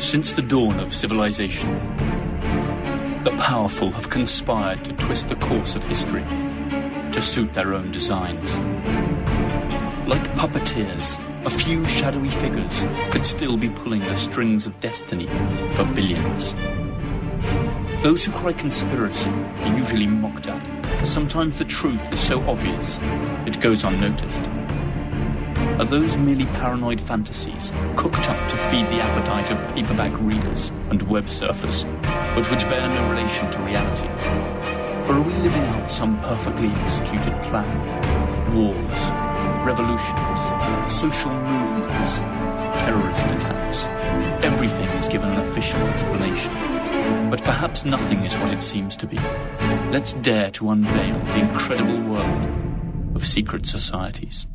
Since the dawn of civilization, the powerful have conspired to twist the course of history to suit their own designs. Like puppeteers, a few shadowy figures could still be pulling the strings of destiny for billions. Those who cry conspiracy are usually mocked at, for sometimes the truth is so obvious it goes unnoticed. Are those merely paranoid fantasies cooked up to feed the appetite of paperback readers and web surfers, but which bear no relation to reality? Or are we living out some perfectly executed plan? Wars, revolutions, social movements, terrorist attacks. Everything is given an official explanation. But perhaps nothing is what it seems to be. Let's dare to unveil the incredible world of secret societies.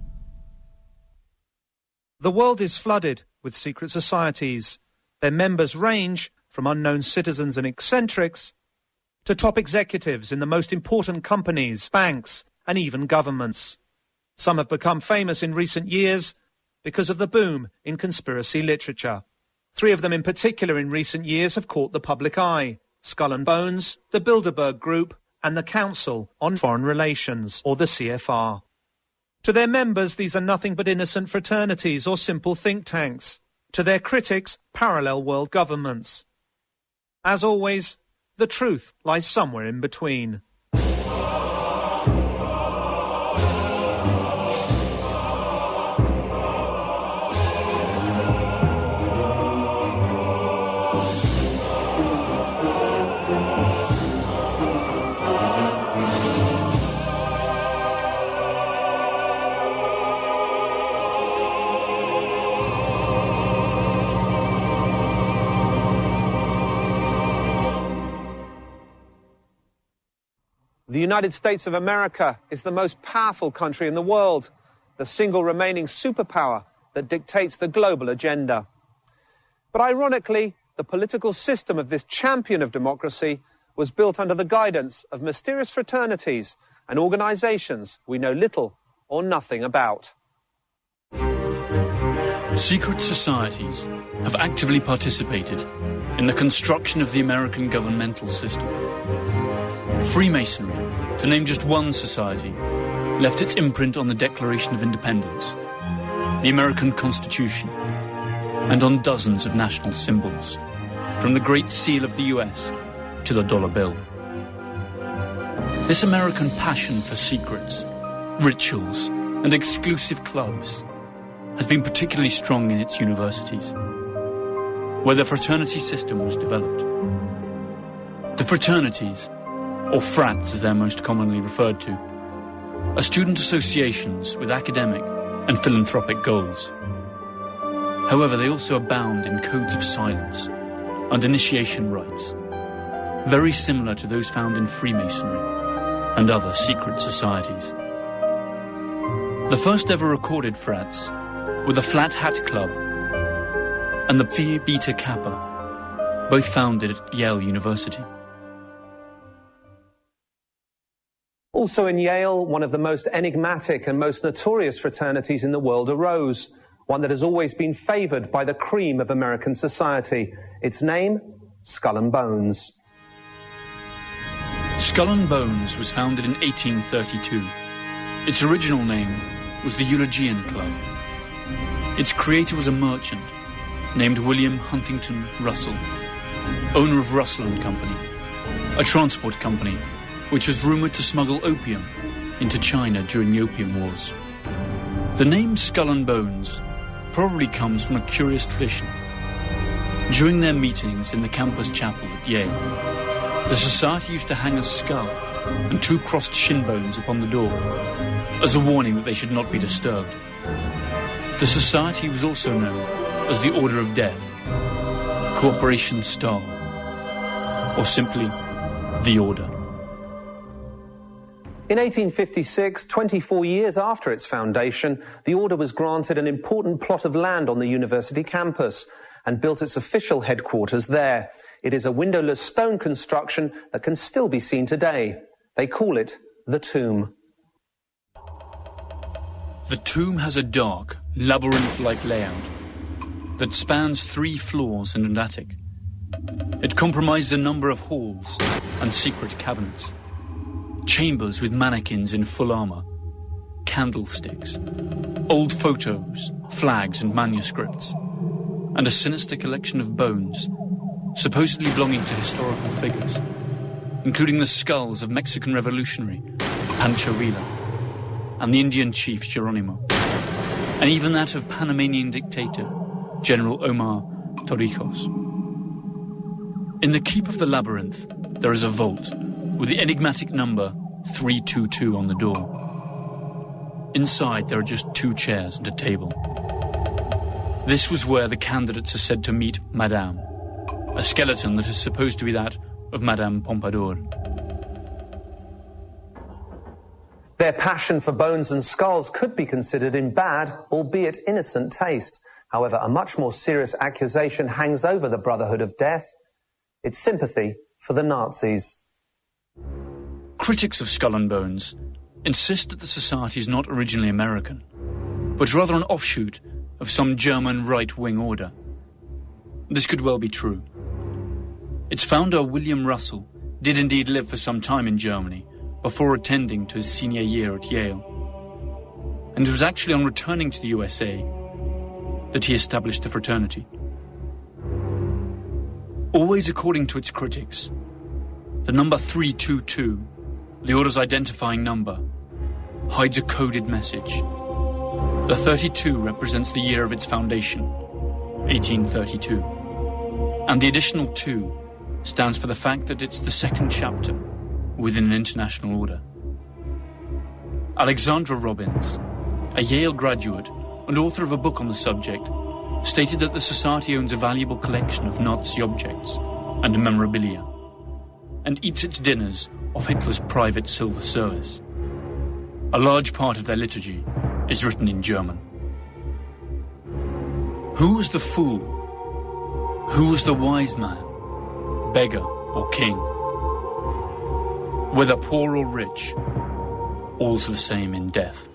The world is flooded with secret societies. Their members range from unknown citizens and eccentrics to top executives in the most important companies, banks, and even governments. Some have become famous in recent years because of the boom in conspiracy literature. Three of them in particular in recent years have caught the public eye. Skull and Bones, the Bilderberg Group, and the Council on Foreign Relations, or the CFR. To their members, these are nothing but innocent fraternities or simple think tanks. To their critics, parallel world governments. As always, the truth lies somewhere in between. The United States of America is the most powerful country in the world, the single remaining superpower that dictates the global agenda. But ironically, the political system of this champion of democracy was built under the guidance of mysterious fraternities and organizations we know little or nothing about. Secret societies have actively participated in the construction of the American governmental system. Freemasonry to name just one society, left its imprint on the Declaration of Independence, the American Constitution, and on dozens of national symbols, from the Great Seal of the US to the dollar bill. This American passion for secrets, rituals, and exclusive clubs has been particularly strong in its universities, where the fraternity system was developed. The fraternities or frats as they're most commonly referred to, are student associations with academic and philanthropic goals. However, they also abound in codes of silence and initiation rites, very similar to those found in Freemasonry and other secret societies. The first ever recorded frats were the Flat Hat Club and the Phi Beta Kappa, both founded at Yale University. Also in Yale, one of the most enigmatic and most notorious fraternities in the world arose, one that has always been favored by the cream of American society. Its name, Skull and Bones. Skull and Bones was founded in 1832. Its original name was the Eulogian Club. Its creator was a merchant named William Huntington Russell, owner of Russell and Company, a transport company which was rumoured to smuggle opium into China during the Opium Wars. The name Skull and Bones probably comes from a curious tradition. During their meetings in the campus chapel at Yale, the society used to hang a skull and two crossed shin bones upon the door as a warning that they should not be disturbed. The society was also known as the Order of Death, Cooperation Star, or simply the Order. In 1856, 24 years after its foundation, the order was granted an important plot of land on the university campus and built its official headquarters there. It is a windowless stone construction that can still be seen today. They call it the tomb. The tomb has a dark, labyrinth-like layout. that spans three floors and an attic. It comprises a number of halls and secret cabinets, chambers with mannequins in full armour, candlesticks, old photos, flags and manuscripts, and a sinister collection of bones, supposedly belonging to historical figures, including the skulls of Mexican revolutionary Pancho Villa and the Indian chief Geronimo, and even that of Panamanian dictator General Omar Torrijos. In the Keep of the Labyrinth, there is a vault with the enigmatic number 322 on the door. Inside, there are just two chairs and a table. This was where the candidates are said to meet Madame, a skeleton that is supposed to be that of Madame Pompadour. Their passion for bones and skulls could be considered in bad, albeit innocent taste. However, a much more serious accusation hangs over the Brotherhood of Death. It's sympathy for the Nazis. Critics of Skull and Bones insist that the society is not originally American, but rather an offshoot of some German right-wing order. This could well be true. Its founder, William Russell, did indeed live for some time in Germany before attending to his senior year at Yale. And it was actually on returning to the USA that he established the fraternity. Always according to its critics, the number 322, the order's identifying number, hides a coded message the 32 represents the year of its foundation, 1832. And the additional 2 stands for the fact that it's the second chapter within an international order. Alexandra Robbins, a Yale graduate and author of a book on the subject, stated that the society owns a valuable collection of Nazi objects and memorabilia, and eats its dinners off Hitler's private silver service. A large part of their liturgy is written in German. Who was the fool? Who was the wise man? Beggar or king? Whether poor or rich, all's the same in death.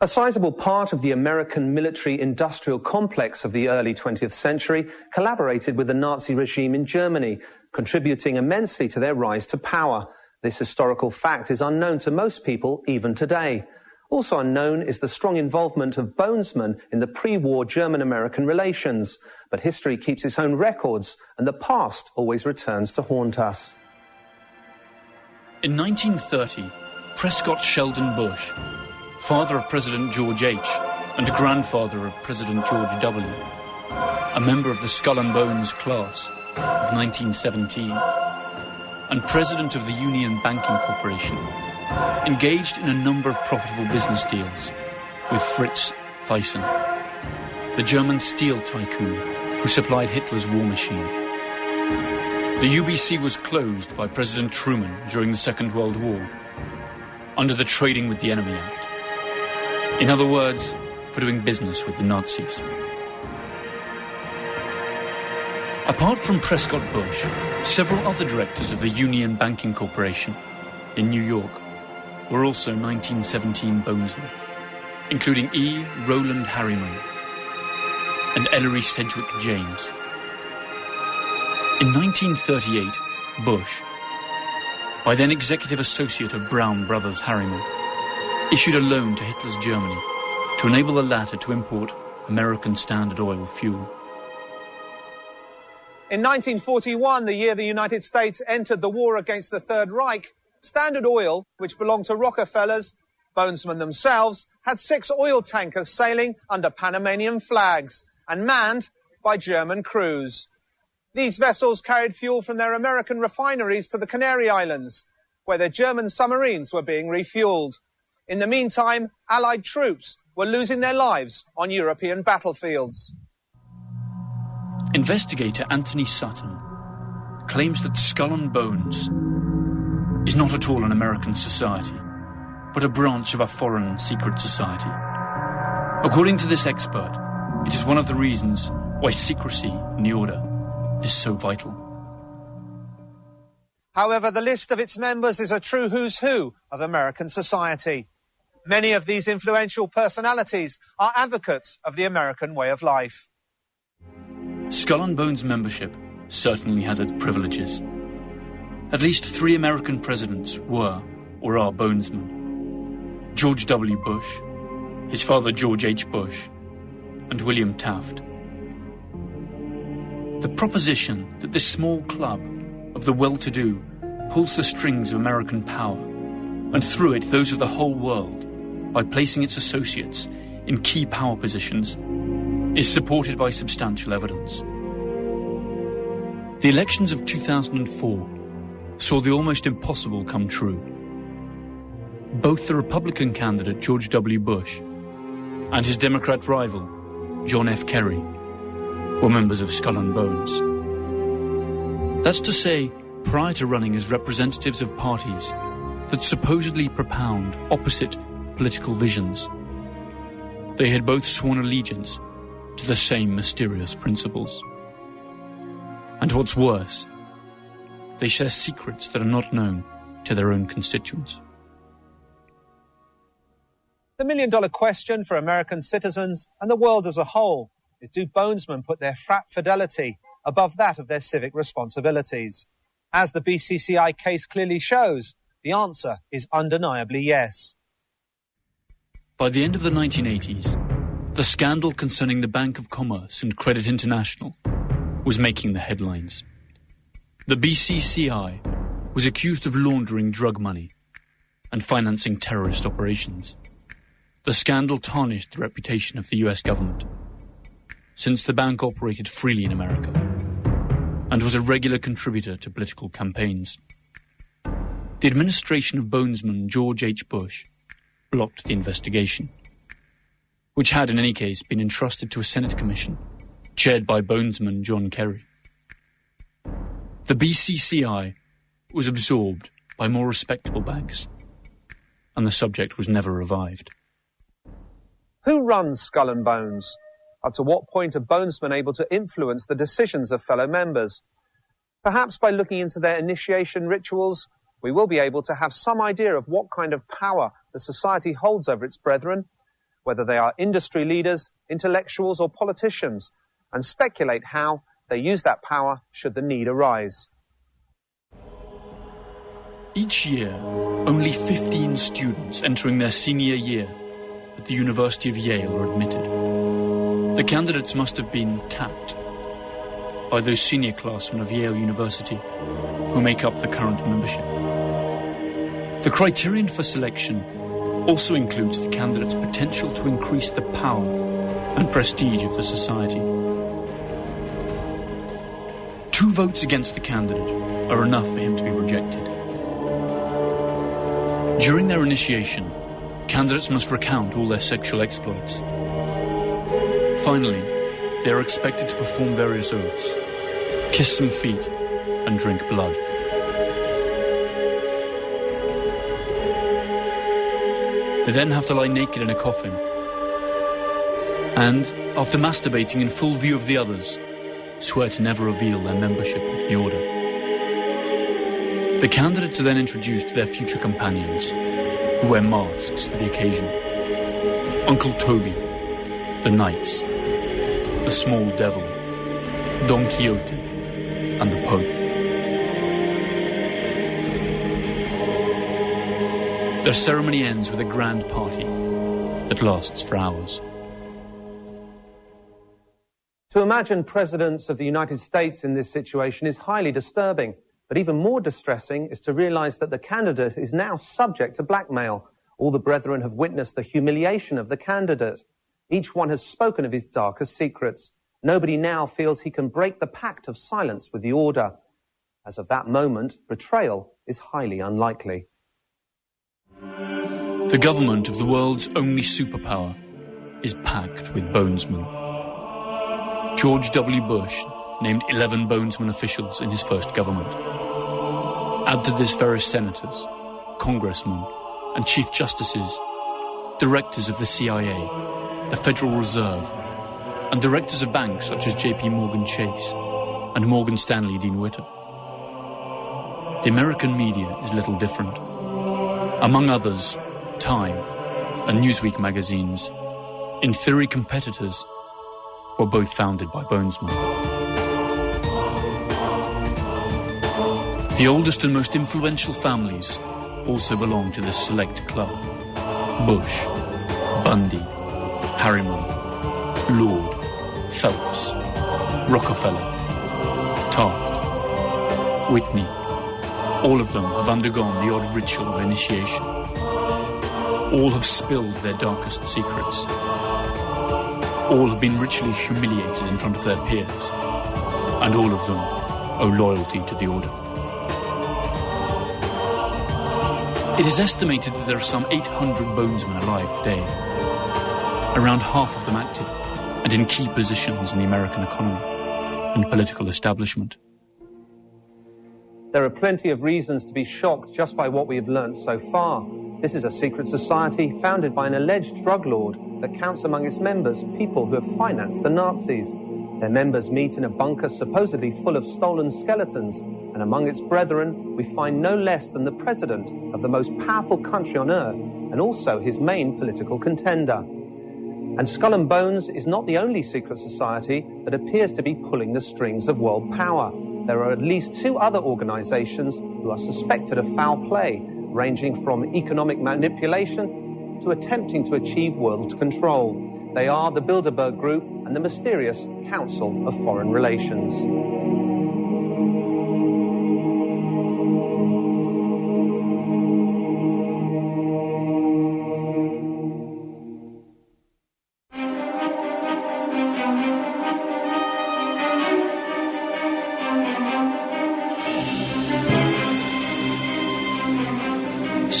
A sizable part of the American military industrial complex of the early 20th century collaborated with the Nazi regime in Germany, contributing immensely to their rise to power. This historical fact is unknown to most people even today. Also unknown is the strong involvement of Bonesmen in the pre-war German-American relations. But history keeps its own records, and the past always returns to haunt us. In 1930, Prescott Sheldon Bush, father of President George H. and grandfather of President George W., a member of the Skull and Bones class of 1917, and president of the Union Banking Corporation, engaged in a number of profitable business deals with Fritz Thyssen, the German steel tycoon who supplied Hitler's war machine. The UBC was closed by President Truman during the Second World War under the Trading with the Enemy Act. In other words, for doing business with the Nazis. Apart from Prescott Bush, several other directors of the Union Banking Corporation in New York were also 1917 Bonesmen, including E. Roland Harriman and Ellery Sedgwick James. In 1938, Bush, by then executive associate of Brown Brothers Harriman, issued a loan to Hitler's Germany to enable the latter to import American Standard Oil fuel. In 1941, the year the United States entered the war against the Third Reich, Standard Oil, which belonged to Rockefellers, Bonesmen themselves, had six oil tankers sailing under Panamanian flags and manned by German crews. These vessels carried fuel from their American refineries to the Canary Islands, where their German submarines were being refueled. In the meantime, Allied troops were losing their lives on European battlefields. Investigator Anthony Sutton claims that Skull and Bones is not at all an American society, but a branch of a foreign secret society. According to this expert, it is one of the reasons why secrecy in the order is so vital. However, the list of its members is a true who's who of American society. Many of these influential personalities are advocates of the American way of life. Skull and Bones membership certainly has its privileges. At least three American presidents were or are bonesmen. George W. Bush, his father George H. Bush, and William Taft. The proposition that this small club of the well-to-do pulls the strings of American power, and through it those of the whole world, by placing its associates in key power positions is supported by substantial evidence. The elections of 2004 saw the almost impossible come true. Both the Republican candidate George W. Bush and his Democrat rival John F. Kerry were members of Skull and Bones. That's to say, prior to running as representatives of parties that supposedly propound opposite political visions. They had both sworn allegiance to the same mysterious principles. And what's worse, they share secrets that are not known to their own constituents. The million dollar question for American citizens and the world as a whole is do bonesmen put their frat fidelity above that of their civic responsibilities? As the BCCI case clearly shows, the answer is undeniably yes. By the end of the 1980s, the scandal concerning the Bank of Commerce and Credit International was making the headlines. The BCCI was accused of laundering drug money and financing terrorist operations. The scandal tarnished the reputation of the US government, since the bank operated freely in America and was a regular contributor to political campaigns. The administration of Bonesman George H. Bush blocked the investigation, which had in any case been entrusted to a Senate commission chaired by bonesman John Kerry. The BCCI was absorbed by more respectable banks, and the subject was never revived. Who runs Skull and Bones? Up to what point are bonesmen able to influence the decisions of fellow members? Perhaps by looking into their initiation rituals, we will be able to have some idea of what kind of power the society holds over its brethren, whether they are industry leaders, intellectuals, or politicians, and speculate how they use that power should the need arise. Each year, only 15 students entering their senior year at the University of Yale are admitted. The candidates must have been tapped by those senior classmen of Yale University who make up the current membership. The criterion for selection also includes the candidate's potential to increase the power and prestige of the society. Two votes against the candidate are enough for him to be rejected. During their initiation, candidates must recount all their sexual exploits. Finally, they are expected to perform various oaths, kiss some feet, and drink blood. They then have to lie naked in a coffin. And, after masturbating in full view of the others, swear to never reveal their membership of the order. The candidates are then introduced to their future companions, who wear masks for the occasion. Uncle Toby, the Knights, the Small Devil, Don Quixote, and the Pope. Their ceremony ends with a grand party that lasts for hours. To imagine presidents of the United States in this situation is highly disturbing, but even more distressing is to realize that the candidate is now subject to blackmail. All the brethren have witnessed the humiliation of the candidate. Each one has spoken of his darkest secrets. Nobody now feels he can break the pact of silence with the order. As of that moment, betrayal is highly unlikely. The government of the world's only superpower is packed with bonesmen. George W. Bush named 11 bonesmen officials in his first government. Add to this various senators, congressmen, and chief justices, directors of the CIA, the Federal Reserve, and directors of banks such as JP Morgan Chase and Morgan Stanley Dean Witter. The American media is little different. Among others, Time, and Newsweek magazines, in theory competitors, were both founded by Bonesman. The oldest and most influential families also belong to this select club. Bush, Bundy, Harriman, Lord, Phelps, Rockefeller, Taft, Whitney. All of them have undergone the odd ritual of initiation. All have spilled their darkest secrets. All have been ritually humiliated in front of their peers. And all of them owe loyalty to the order. It is estimated that there are some 800 bonesmen alive today, around half of them active and in key positions in the American economy and political establishment. There are plenty of reasons to be shocked just by what we have learnt so far. This is a secret society founded by an alleged drug lord that counts among its members people who have financed the Nazis. Their members meet in a bunker supposedly full of stolen skeletons, and among its brethren we find no less than the president of the most powerful country on earth and also his main political contender. And Skull and Bones is not the only secret society that appears to be pulling the strings of world power. There are at least two other organizations who are suspected of foul play, ranging from economic manipulation to attempting to achieve world control. They are the Bilderberg Group and the mysterious Council of Foreign Relations.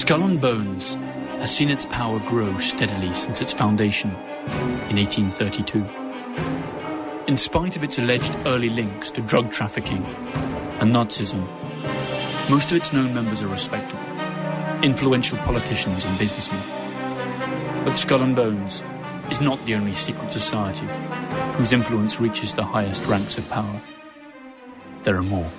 Skull and Bones has seen its power grow steadily since its foundation in 1832. In spite of its alleged early links to drug trafficking and Nazism, most of its known members are respectable, influential politicians and businessmen. But Skull and Bones is not the only secret society whose influence reaches the highest ranks of power. There are more.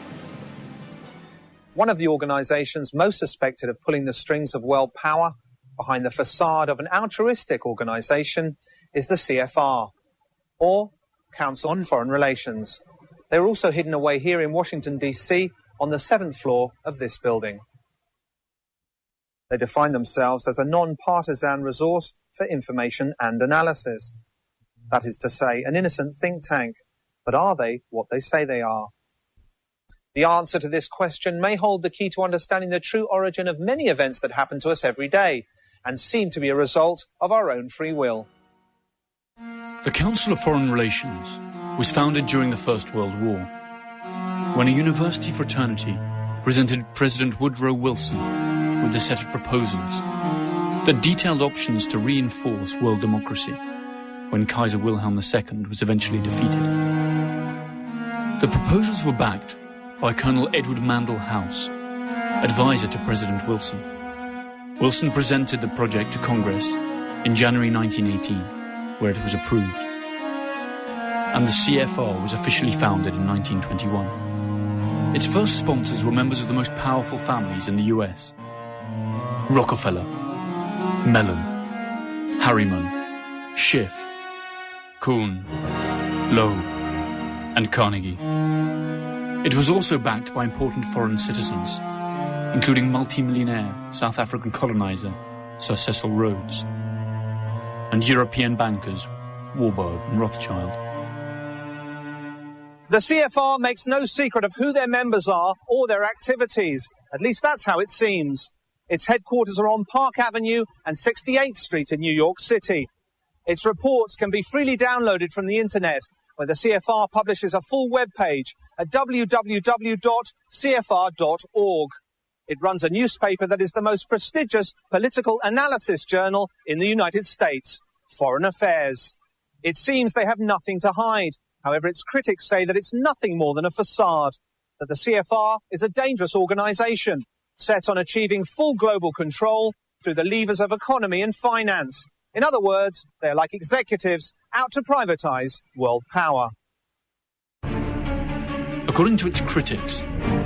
One of the organizations most suspected of pulling the strings of world power behind the facade of an altruistic organization is the CFR, or Council on Foreign Relations. They are also hidden away here in Washington, D.C., on the seventh floor of this building. They define themselves as a non partisan resource for information and analysis. That is to say, an innocent think tank. But are they what they say they are? The answer to this question may hold the key to understanding the true origin of many events that happen to us every day and seem to be a result of our own free will. The Council of Foreign Relations was founded during the First World War when a university fraternity presented President Woodrow Wilson with a set of proposals that detailed options to reinforce world democracy when Kaiser Wilhelm II was eventually defeated. The proposals were backed by Colonel Edward Mandell House, advisor to President Wilson. Wilson presented the project to Congress in January 1918, where it was approved. And the CFR was officially founded in 1921. Its first sponsors were members of the most powerful families in the US Rockefeller, Mellon, Harriman, Schiff, Kuhn, Loeb, and Carnegie. It was also backed by important foreign citizens, including multimillionaire South African colonizer Sir Cecil Rhodes, and European bankers Warburg and Rothschild. The CFR makes no secret of who their members are or their activities. At least that's how it seems. Its headquarters are on Park Avenue and 68th Street in New York City. Its reports can be freely downloaded from the internet where the CFR publishes a full web page at www.cfr.org. It runs a newspaper that is the most prestigious political analysis journal in the United States, Foreign Affairs. It seems they have nothing to hide. However, its critics say that it's nothing more than a facade, that the CFR is a dangerous organization set on achieving full global control through the levers of economy and finance. In other words, they're like executives out to privatize world power. According to its critics,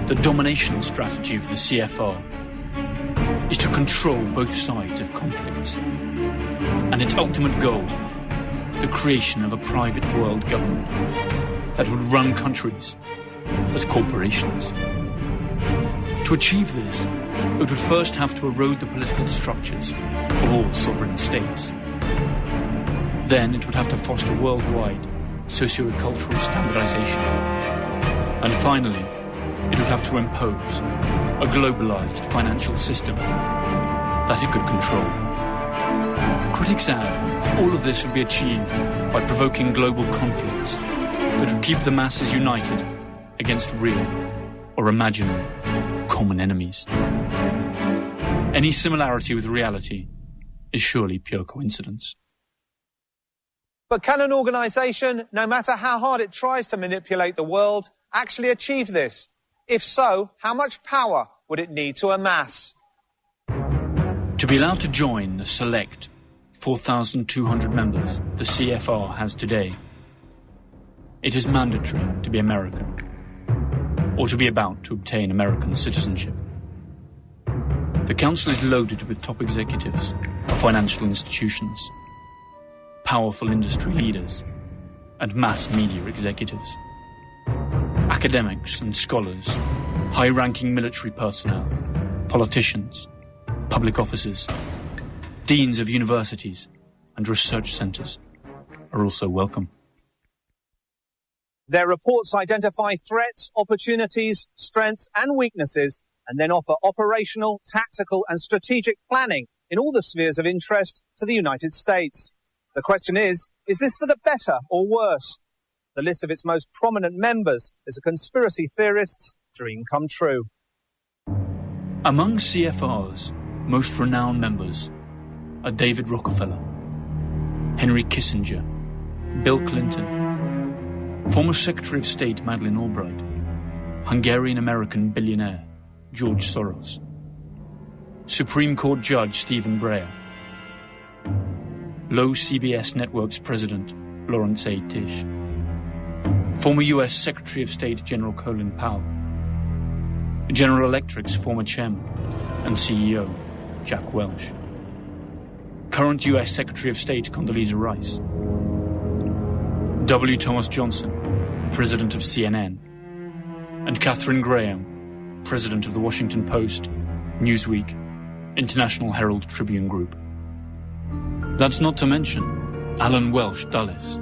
the domination strategy of the CFR is to control both sides of conflicts. and its ultimate goal, the creation of a private world government that would run countries as corporations. To achieve this, it would first have to erode the political structures of all sovereign states. Then it would have to foster worldwide socio-cultural standardization. And finally, it would have to impose a globalized financial system that it could control. Critics add all of this would be achieved by provoking global conflicts that would keep the masses united against real or imaginary common enemies. Any similarity with reality is surely pure coincidence. But can an organisation, no matter how hard it tries to manipulate the world, actually achieve this? If so, how much power would it need to amass? To be allowed to join the select 4,200 members the CFR has today, it is mandatory to be American or to be about to obtain American citizenship. The Council is loaded with top executives of financial institutions powerful industry leaders, and mass media executives. Academics and scholars, high ranking military personnel, politicians, public officers, deans of universities, and research centres are also welcome. Their reports identify threats, opportunities, strengths, and weaknesses, and then offer operational, tactical, and strategic planning in all the spheres of interest to the United States. The question is, is this for the better or worse? The list of its most prominent members is a conspiracy theorist's dream come true. Among CFR's most renowned members are David Rockefeller, Henry Kissinger, Bill Clinton, former Secretary of State Madeleine Albright, Hungarian American billionaire George Soros, Supreme Court Judge Stephen Breyer, Low CBS Network's president, Laurence A. Tisch. Former U.S. Secretary of State General Colin Powell. General Electric's former chairman and CEO, Jack Welch. Current U.S. Secretary of State Condoleezza Rice. W. Thomas Johnson, President of CNN. And Katharine Graham, President of the Washington Post, Newsweek, International Herald Tribune Group. That's not to mention Allen Welsh Dulles,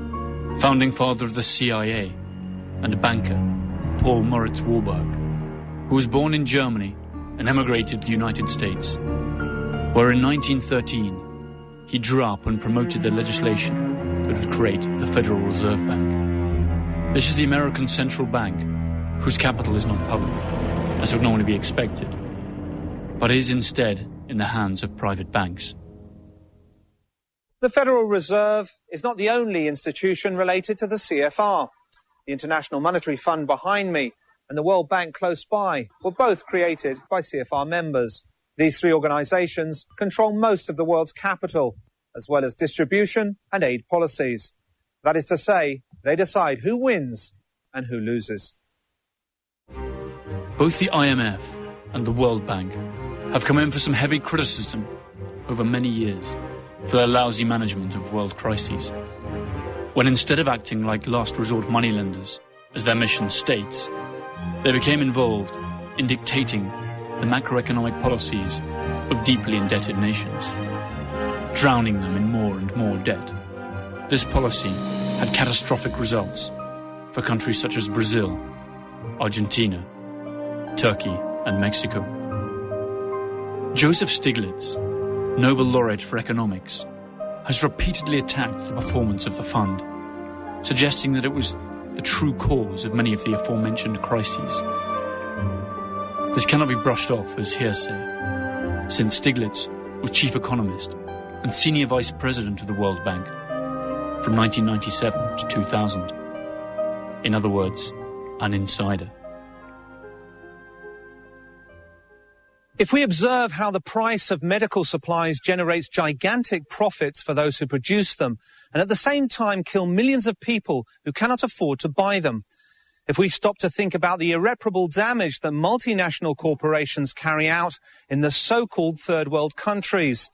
founding father of the CIA, and a banker Paul Moritz Warburg, who was born in Germany and emigrated to the United States, where in 1913 he drew up and promoted the legislation that would create the Federal Reserve Bank. This is the American Central Bank, whose capital is not public, as would normally be expected, but is instead in the hands of private banks. The Federal Reserve is not the only institution related to the CFR. The International Monetary Fund behind me and the World Bank close by were both created by CFR members. These three organizations control most of the world's capital, as well as distribution and aid policies. That is to say, they decide who wins and who loses. Both the IMF and the World Bank have come in for some heavy criticism over many years for their lousy management of world crises. When instead of acting like last resort moneylenders, as their mission states, they became involved in dictating the macroeconomic policies of deeply indebted nations, drowning them in more and more debt. This policy had catastrophic results for countries such as Brazil, Argentina, Turkey, and Mexico. Joseph Stiglitz Nobel laureate for economics, has repeatedly attacked the performance of the fund, suggesting that it was the true cause of many of the aforementioned crises. This cannot be brushed off as hearsay, since Stiglitz was chief economist and senior vice president of the World Bank from 1997 to 2000. In other words, an insider. If we observe how the price of medical supplies generates gigantic profits for those who produce them, and at the same time kill millions of people who cannot afford to buy them, if we stop to think about the irreparable damage that multinational corporations carry out in the so-called third world countries,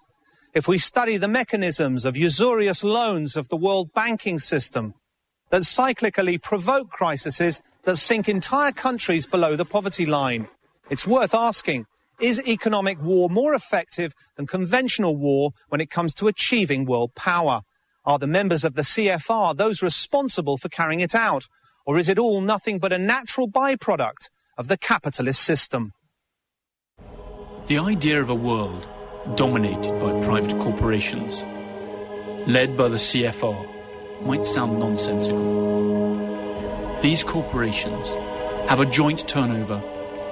if we study the mechanisms of usurious loans of the world banking system that cyclically provoke crises that sink entire countries below the poverty line, it's worth asking, is economic war more effective than conventional war when it comes to achieving world power? Are the members of the CFR those responsible for carrying it out? Or is it all nothing but a natural byproduct of the capitalist system? The idea of a world dominated by private corporations, led by the CFR, might sound nonsensical. These corporations have a joint turnover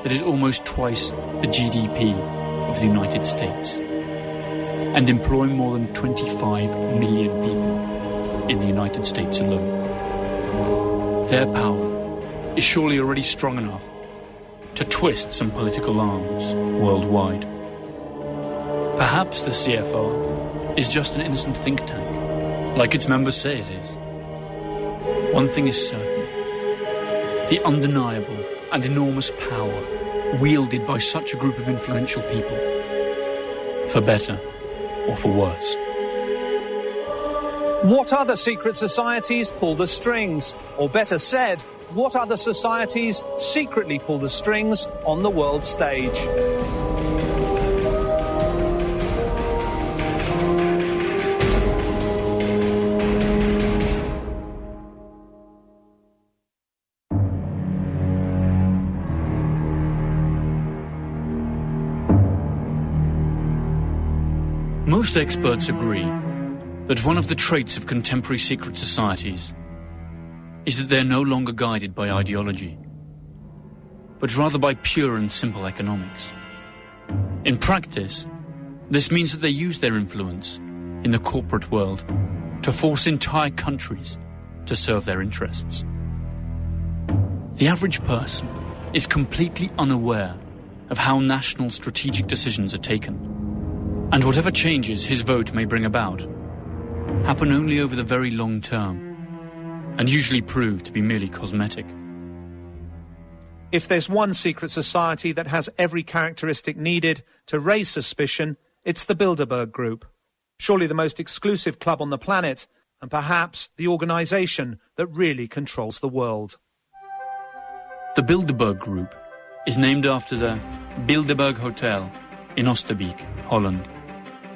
that is almost twice the GDP of the United States and employ more than 25 million people in the United States alone. Their power is surely already strong enough to twist some political arms worldwide. Perhaps the CFR is just an innocent think tank, like its members say it is. One thing is certain the undeniable and enormous power wielded by such a group of influential people, for better or for worse. What other secret societies pull the strings? Or better said, what other societies secretly pull the strings on the world stage? Most experts agree that one of the traits of contemporary secret societies is that they're no longer guided by ideology, but rather by pure and simple economics. In practice, this means that they use their influence in the corporate world to force entire countries to serve their interests. The average person is completely unaware of how national strategic decisions are taken, and whatever changes his vote may bring about happen only over the very long term and usually prove to be merely cosmetic. If there's one secret society that has every characteristic needed to raise suspicion, it's the Bilderberg Group. Surely the most exclusive club on the planet, and perhaps the organisation that really controls the world. The Bilderberg Group is named after the Bilderberg Hotel in Oosterbeek, Holland,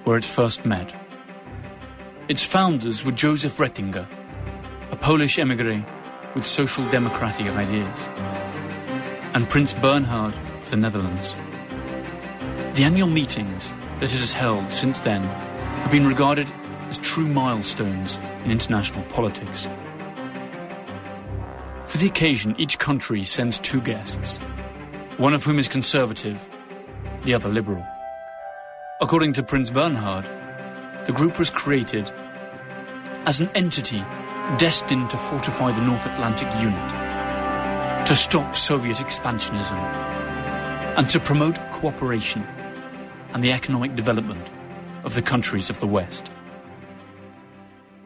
where it first met. Its founders were Joseph Retinger, a Polish emigre with social democratic ideas, and Prince Bernhard of the Netherlands. The annual meetings that it has held since then have been regarded as true milestones in international politics. For the occasion, each country sends two guests, one of whom is conservative, the other liberal. According to Prince Bernhard, the group was created as an entity destined to fortify the North Atlantic Unit, to stop Soviet expansionism, and to promote cooperation and the economic development of the countries of the West.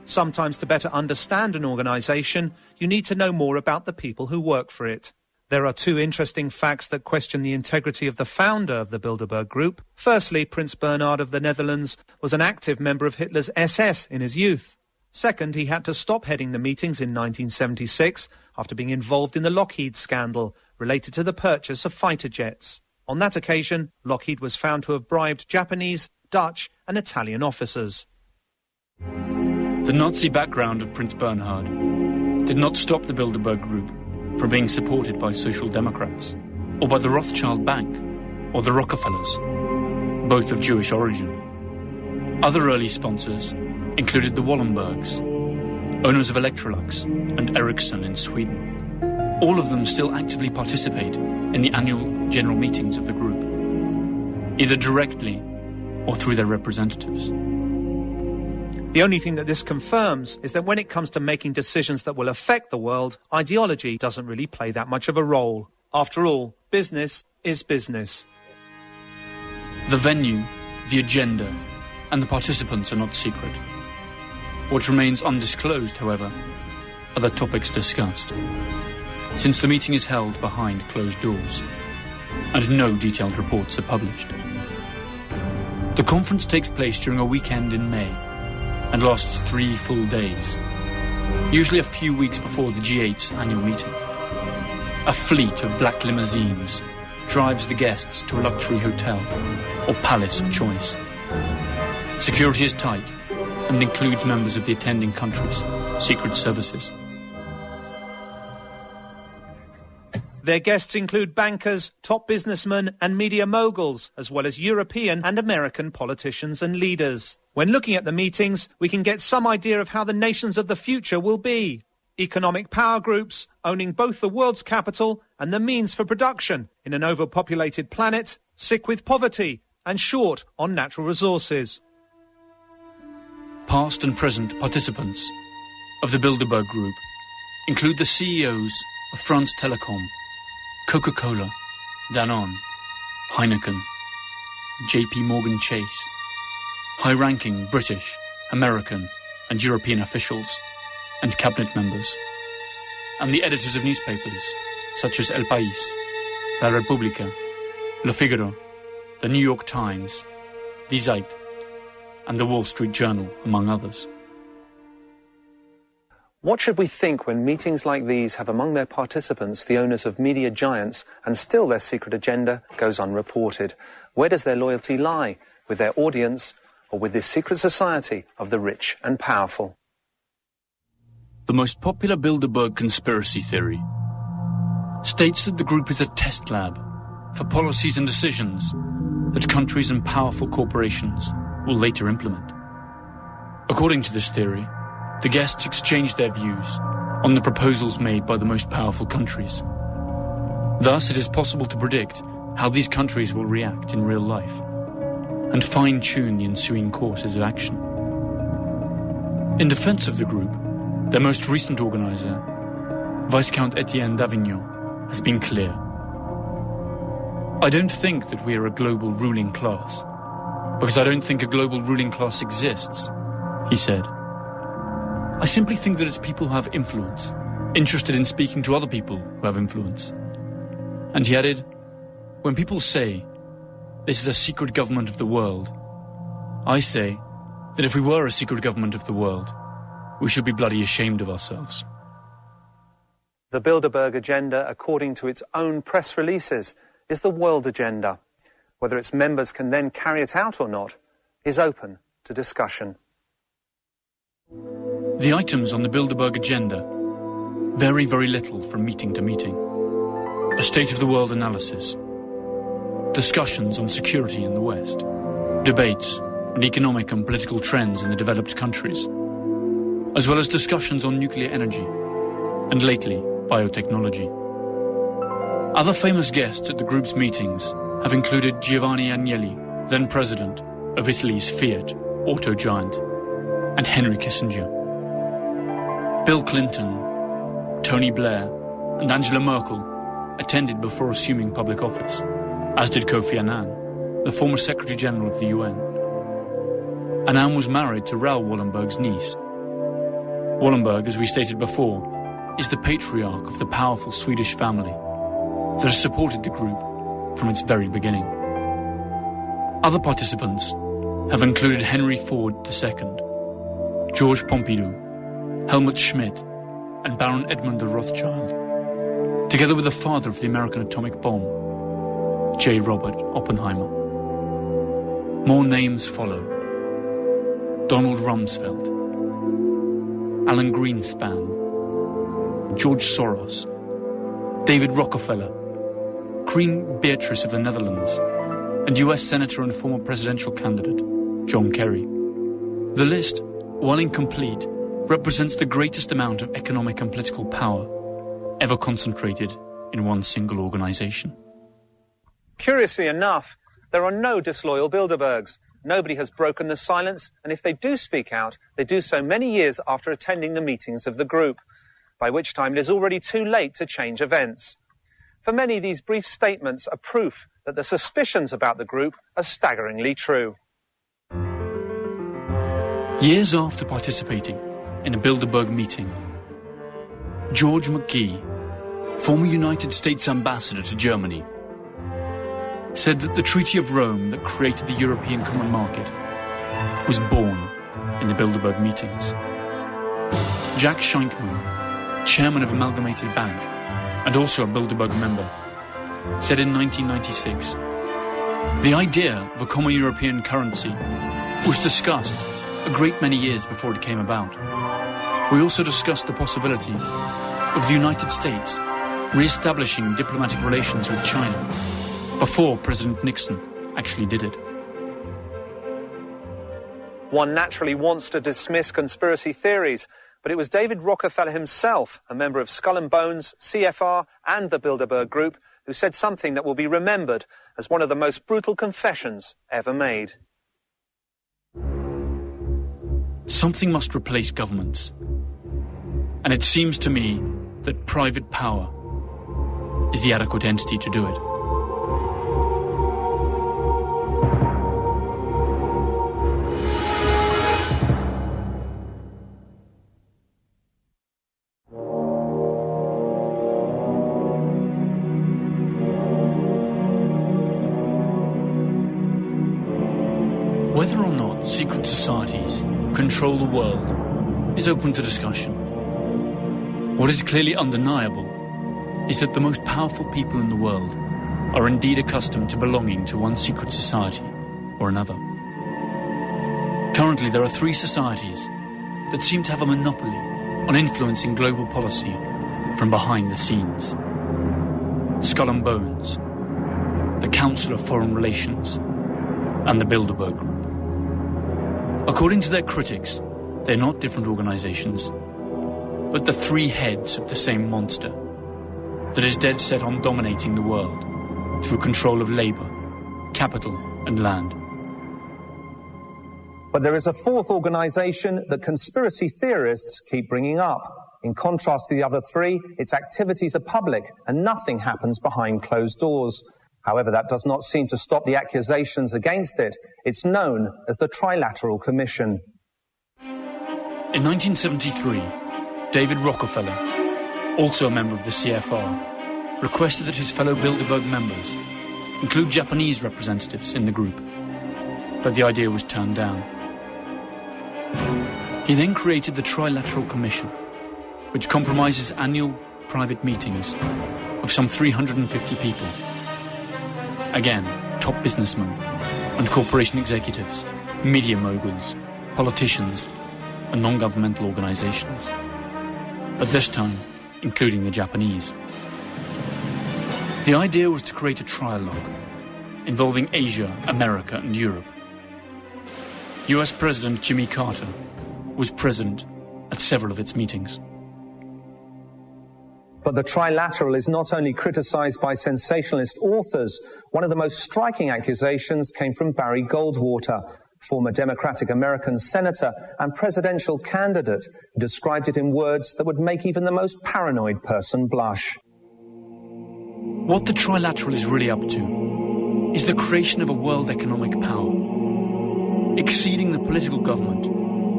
Sometimes to better understand an organisation, you need to know more about the people who work for it. There are two interesting facts that question the integrity of the founder of the Bilderberg Group. Firstly, Prince Bernhard of the Netherlands was an active member of Hitler's SS in his youth. Second, he had to stop heading the meetings in 1976 after being involved in the Lockheed scandal related to the purchase of fighter jets. On that occasion, Lockheed was found to have bribed Japanese, Dutch, and Italian officers. The Nazi background of Prince Bernhard did not stop the Bilderberg Group from being supported by Social Democrats, or by the Rothschild Bank, or the Rockefellers, both of Jewish origin. Other early sponsors included the Wallenbergs, owners of Electrolux and Ericsson in Sweden. All of them still actively participate in the annual general meetings of the group, either directly or through their representatives. The only thing that this confirms is that when it comes to making decisions that will affect the world, ideology doesn't really play that much of a role. After all, business is business. The venue, the agenda, and the participants are not secret. What remains undisclosed, however, are the topics discussed, since the meeting is held behind closed doors and no detailed reports are published. The conference takes place during a weekend in May and lasts three full days, usually a few weeks before the G8's annual meeting. A fleet of black limousines drives the guests to a luxury hotel or palace of choice. Security is tight and includes members of the attending countries, secret services. Their guests include bankers, top businessmen, and media moguls, as well as European and American politicians and leaders. When looking at the meetings, we can get some idea of how the nations of the future will be. Economic power groups owning both the world's capital and the means for production in an overpopulated planet, sick with poverty, and short on natural resources. Past and present participants of the Bilderberg Group include the CEOs of France Telecom, Coca-Cola, Danone, Heineken, JP Morgan Chase, high-ranking British, American and European officials and cabinet members, and the editors of newspapers such as El País, La República, Le Figaro, the New York Times, Die Zeit, and the Wall Street Journal, among others. What should we think when meetings like these have among their participants the owners of media giants and still their secret agenda goes unreported? Where does their loyalty lie? With their audience or with this secret society of the rich and powerful? The most popular Bilderberg conspiracy theory states that the group is a test lab for policies and decisions that countries and powerful corporations will later implement. According to this theory, the guests exchange their views on the proposals made by the most powerful countries. Thus, it is possible to predict how these countries will react in real life and fine-tune the ensuing courses of action. In defense of the group, their most recent organizer, Viscount Etienne Davignon, has been clear. I don't think that we are a global ruling class, because I don't think a global ruling class exists, he said. I simply think that it's people who have influence, interested in speaking to other people who have influence. And he added, when people say, this is a secret government of the world, I say that if we were a secret government of the world, we should be bloody ashamed of ourselves. The Bilderberg agenda, according to its own press releases, is the world agenda. Whether its members can then carry it out or not is open to discussion. The items on the Bilderberg agenda vary very little from meeting to meeting. A state of the world analysis, discussions on security in the West, debates on economic and political trends in the developed countries, as well as discussions on nuclear energy, and lately, biotechnology. Other famous guests at the group's meetings have included Giovanni Agnelli, then president of Italy's Fiat auto giant, and Henry Kissinger. Bill Clinton, Tony Blair, and Angela Merkel attended before assuming public office, as did Kofi Annan, the former Secretary General of the UN. Annan was married to Raoul Wallenberg's niece. Wallenberg, as we stated before, is the patriarch of the powerful Swedish family that has supported the group from its very beginning. Other participants have included Henry Ford II, George Pompidou, Helmut Schmidt, and Baron Edmund de Rothschild, together with the father of the American atomic bomb, J. Robert Oppenheimer. More names follow. Donald Rumsfeld, Alan Greenspan, George Soros, David Rockefeller, Queen Beatrix of the Netherlands, and US Senator and former presidential candidate John Kerry. The list, while incomplete, represents the greatest amount of economic and political power ever concentrated in one single organization. Curiously enough, there are no disloyal Bilderbergs. Nobody has broken the silence, and if they do speak out, they do so many years after attending the meetings of the group, by which time it is already too late to change events. For many, these brief statements are proof that the suspicions about the group are staggeringly true. Years after participating in a Bilderberg meeting. George McGhee, former United States ambassador to Germany, said that the Treaty of Rome that created the European Common Market was born in the Bilderberg meetings. Jack Sheinkman, chairman of Amalgamated Bank and also a Bilderberg member, said in 1996 the idea of a common European currency was discussed a great many years before it came about. We also discussed the possibility of the United States re-establishing diplomatic relations with China before President Nixon actually did it. One naturally wants to dismiss conspiracy theories, but it was David Rockefeller himself, a member of Skull and Bones, CFR, and the Bilderberg Group, who said something that will be remembered as one of the most brutal confessions ever made. Something must replace governments. And it seems to me that private power is the adequate entity to do it. Whether or not secret societies control the world is open to discussion. What is clearly undeniable is that the most powerful people in the world are indeed accustomed to belonging to one secret society or another. Currently, there are three societies that seem to have a monopoly on influencing global policy from behind the scenes. Skull and Bones, the Council of Foreign Relations, and the Bilderberg Group. According to their critics, they're not different organizations, but the three heads of the same monster that is dead set on dominating the world through control of labor, capital, and land. But there is a fourth organization that conspiracy theorists keep bringing up. In contrast to the other three, its activities are public and nothing happens behind closed doors. However, that does not seem to stop the accusations against it. It's known as the Trilateral Commission. In 1973, David Rockefeller, also a member of the CFR, requested that his fellow Bilderberg members include Japanese representatives in the group, but the idea was turned down. He then created the Trilateral Commission, which compromises annual private meetings of some 350 people Again, top businessmen and corporation executives, media moguls, politicians, and non-governmental organizations. At this time, including the Japanese. The idea was to create a trialogue involving Asia, America, and Europe. US President Jimmy Carter was present at several of its meetings. But the trilateral is not only criticized by sensationalist authors, one of the most striking accusations came from Barry Goldwater, former Democratic American senator and presidential candidate, who described it in words that would make even the most paranoid person blush. What the trilateral is really up to is the creation of a world economic power, exceeding the political government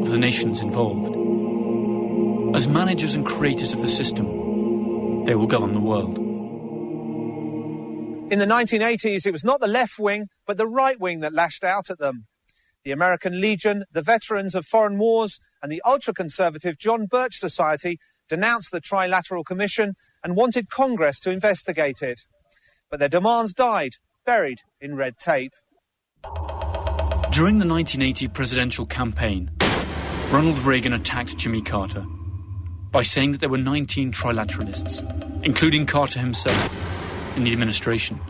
of the nations involved. As managers and creators of the system, they will govern the world. In the 1980s, it was not the left wing, but the right wing that lashed out at them. The American Legion, the Veterans of Foreign Wars, and the ultra conservative John Birch Society denounced the Trilateral Commission and wanted Congress to investigate it. But their demands died, buried in red tape. During the 1980 presidential campaign, Ronald Reagan attacked Jimmy Carter by saying that there were 19 trilateralists, including Carter himself, in the administration.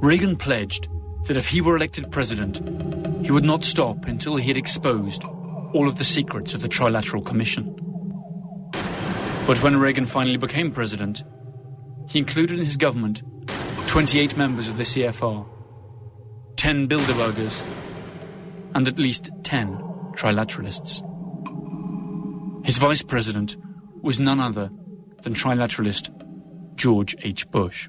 Reagan pledged that if he were elected president, he would not stop until he had exposed all of the secrets of the Trilateral Commission. But when Reagan finally became president, he included in his government 28 members of the CFR, 10 Bilderbergers, and at least 10 trilateralists. His vice president was none other than trilateralist George H. Bush.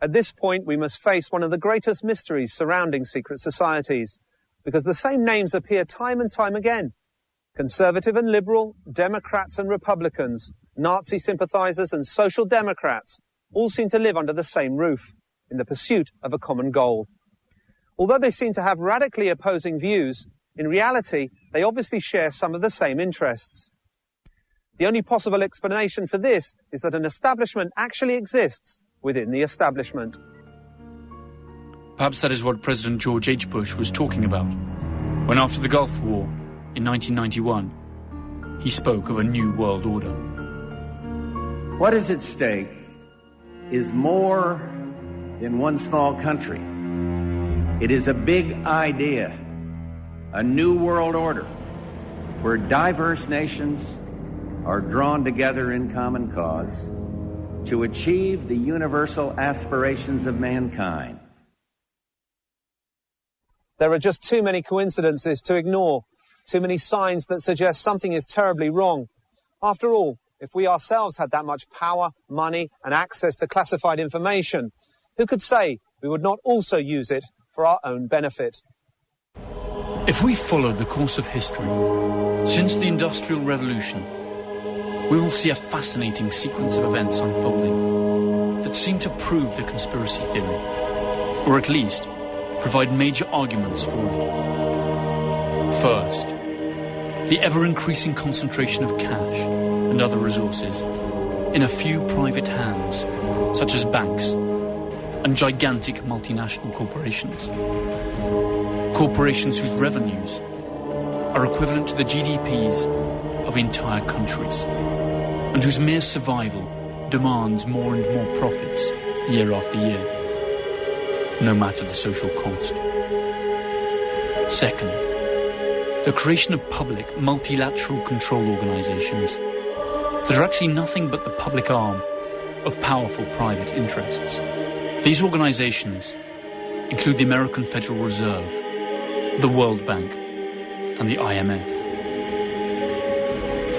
At this point, we must face one of the greatest mysteries surrounding secret societies, because the same names appear time and time again. Conservative and liberal, Democrats and Republicans, Nazi sympathizers and social democrats, all seem to live under the same roof, in the pursuit of a common goal. Although they seem to have radically opposing views, in reality, they obviously share some of the same interests. The only possible explanation for this is that an establishment actually exists within the establishment. Perhaps that is what President George H. Bush was talking about when, after the Gulf War in 1991, he spoke of a new world order. What is at stake is more than one small country. It is a big idea, a new world order where diverse nations are drawn together in common cause to achieve the universal aspirations of mankind. There are just too many coincidences to ignore, too many signs that suggest something is terribly wrong. After all, if we ourselves had that much power, money, and access to classified information, who could say we would not also use it for our own benefit? If we follow the course of history, since the Industrial Revolution, we will see a fascinating sequence of events unfolding that seem to prove the conspiracy theory, or at least provide major arguments for it. First, the ever-increasing concentration of cash and other resources in a few private hands, such as banks and gigantic multinational corporations. Corporations whose revenues are equivalent to the GDPs of entire countries and whose mere survival demands more and more profits year after year no matter the social cost. Second, the creation of public multilateral control organizations that are actually nothing but the public arm of powerful private interests. These organizations include the American Federal Reserve, the World Bank, and the IMF.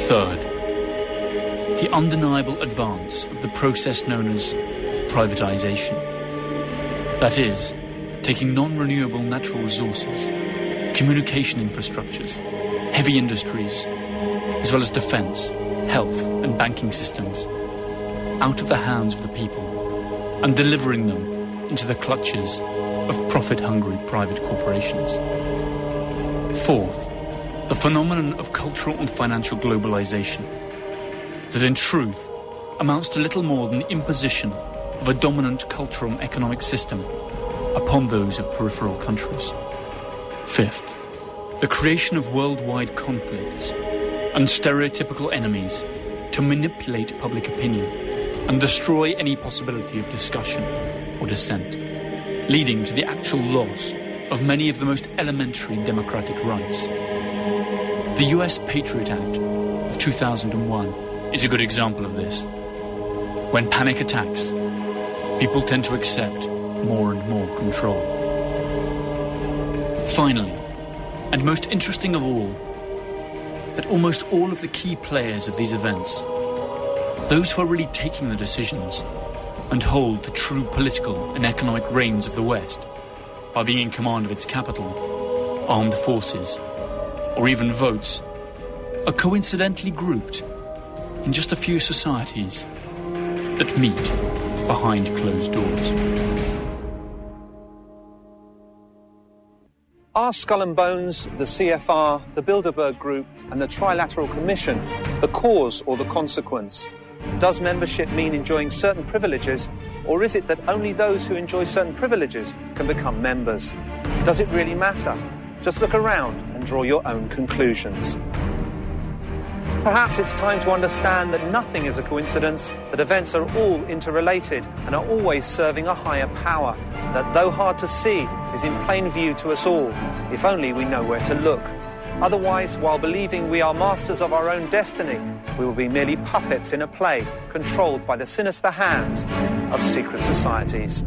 Third, the undeniable advance of the process known as privatization. That is, taking non-renewable natural resources, communication infrastructures, heavy industries, as well as defence, health and banking systems, out of the hands of the people and delivering them into the clutches of profit-hungry private corporations. Fourth, the phenomenon of cultural and financial globalization, that in truth amounts to little more than the imposition of a dominant cultural and economic system upon those of peripheral countries. Fifth, the creation of worldwide conflicts and stereotypical enemies to manipulate public opinion and destroy any possibility of discussion or dissent, leading to the actual loss of many of the most elementary democratic rights. The US Patriot Act of 2001 is a good example of this. When panic attacks, people tend to accept more and more control. Finally, and most interesting of all, that almost all of the key players of these events, those who are really taking the decisions and hold the true political and economic reins of the West, by being in command of its capital, armed forces, or even votes, are coincidentally grouped in just a few societies that meet behind closed doors. Are Skull and Bones, the CFR, the Bilderberg Group, and the Trilateral Commission the cause or the consequence? Does membership mean enjoying certain privileges, or is it that only those who enjoy certain privileges can become members? Does it really matter? Just look around and draw your own conclusions. Perhaps it's time to understand that nothing is a coincidence, that events are all interrelated and are always serving a higher power, that though hard to see, is in plain view to us all, if only we know where to look. Otherwise, while believing we are masters of our own destiny, we will be merely puppets in a play controlled by the sinister hands of secret societies.